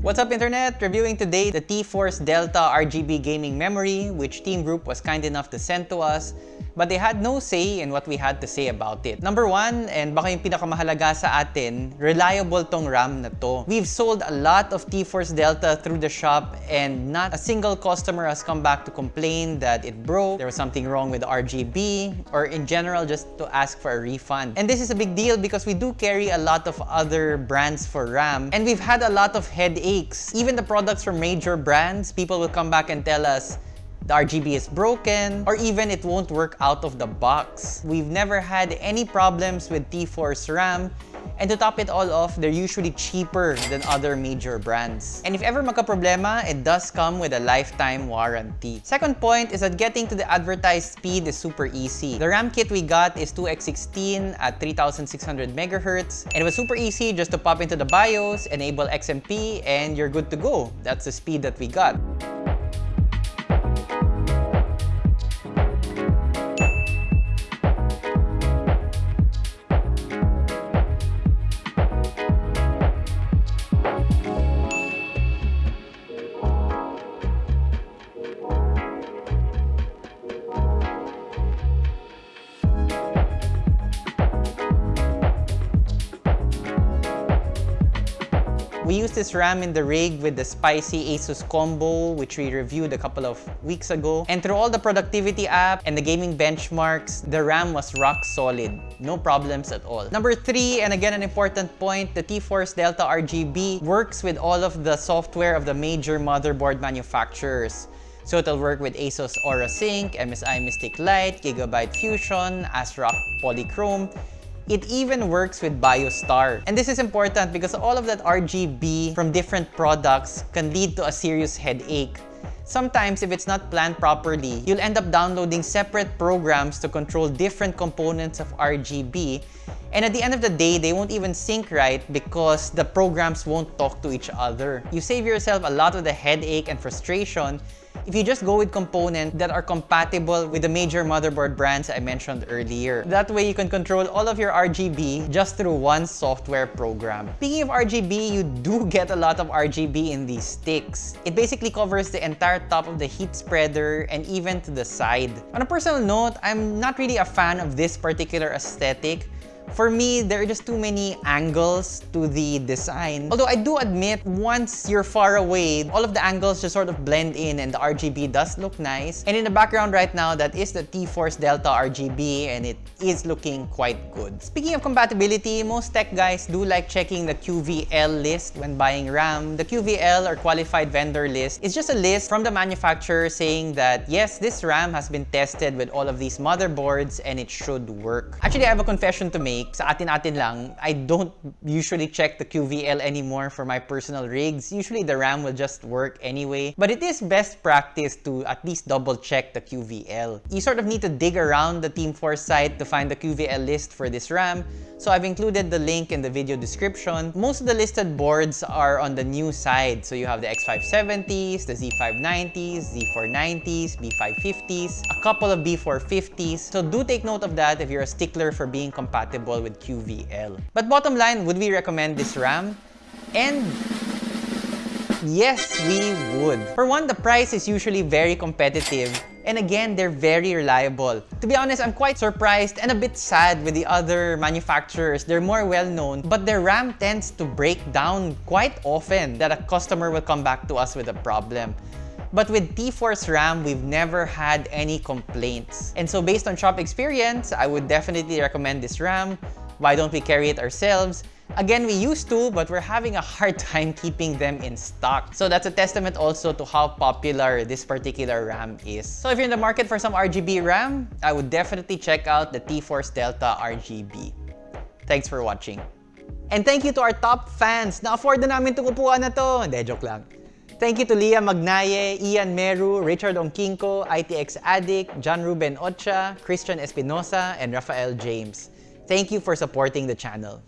What's up internet? Reviewing today the T-Force Delta RGB gaming memory which Team Group was kind enough to send to us but they had no say in what we had to say about it. Number one, and baka yung pinakamahalaga sa atin, reliable tong RAM na to. We've sold a lot of T-Force Delta through the shop and not a single customer has come back to complain that it broke, there was something wrong with the RGB, or in general just to ask for a refund. And this is a big deal because we do carry a lot of other brands for RAM and we've had a lot of headaches. Even the products from major brands, people will come back and tell us, the RGB is broken, or even it won't work out of the box. We've never had any problems with T-Force RAM, and to top it all off, they're usually cheaper than other major brands. And if ever magka-problema, it does come with a lifetime warranty. Second point is that getting to the advertised speed is super easy. The RAM kit we got is 2x16 at 3600 MHz, and it was super easy just to pop into the BIOS, enable XMP, and you're good to go. That's the speed that we got. We used this RAM in the rig with the spicy Asus combo, which we reviewed a couple of weeks ago. And through all the productivity app and the gaming benchmarks, the RAM was rock solid. No problems at all. Number three, and again an important point, the T-Force Delta RGB works with all of the software of the major motherboard manufacturers. So it'll work with ASUS Aura Sync, MSI Mystic Light, Gigabyte Fusion, ASRock Polychrome, it even works with BioStar. And this is important because all of that RGB from different products can lead to a serious headache. Sometimes, if it's not planned properly, you'll end up downloading separate programs to control different components of RGB and at the end of the day, they won't even sync right because the programs won't talk to each other. You save yourself a lot of the headache and frustration if you just go with components that are compatible with the major motherboard brands I mentioned earlier. That way, you can control all of your RGB just through one software program. Speaking of RGB, you do get a lot of RGB in these sticks. It basically covers the entire top of the heat spreader and even to the side. On a personal note, I'm not really a fan of this particular aesthetic for me, there are just too many angles to the design. Although I do admit, once you're far away, all of the angles just sort of blend in and the RGB does look nice. And in the background right now, that is the T-Force Delta RGB and it is looking quite good. Speaking of compatibility, most tech guys do like checking the QVL list when buying RAM. The QVL or Qualified Vendor List is just a list from the manufacturer saying that yes, this RAM has been tested with all of these motherboards and it should work. Actually, I have a confession to make sa atin-atin lang, I don't usually check the QVL anymore for my personal rigs. Usually the RAM will just work anyway. But it is best practice to at least double check the QVL. You sort of need to dig around the Team Force site to find the QVL list for this RAM. So I've included the link in the video description. Most of the listed boards are on the new side. So you have the X570s, the Z590s, Z490s, B550s, a couple of B450s. So do take note of that if you're a stickler for being compatible with QVL. But bottom line, would we recommend this RAM? And yes, we would. For one, the price is usually very competitive and again, they're very reliable. To be honest, I'm quite surprised and a bit sad with the other manufacturers. They're more well-known, but their RAM tends to break down quite often that a customer will come back to us with a problem. But with T-Force RAM, we've never had any complaints. And so based on shop experience, I would definitely recommend this RAM. Why don't we carry it ourselves? Again, we used to, but we're having a hard time keeping them in stock. So that's a testament also to how popular this particular RAM is. So if you're in the market for some RGB RAM, I would definitely check out the T-Force Delta RGB. Thanks for watching. And thank you to our top fans. Na-afford na namin itong upuan na to. Hindi, joke lang. Thank you to Leah Magnaye, Ian Meru, Richard Onkinko, ITX Addict, John Ruben Ocha, Christian Espinosa, and Rafael James. Thank you for supporting the channel.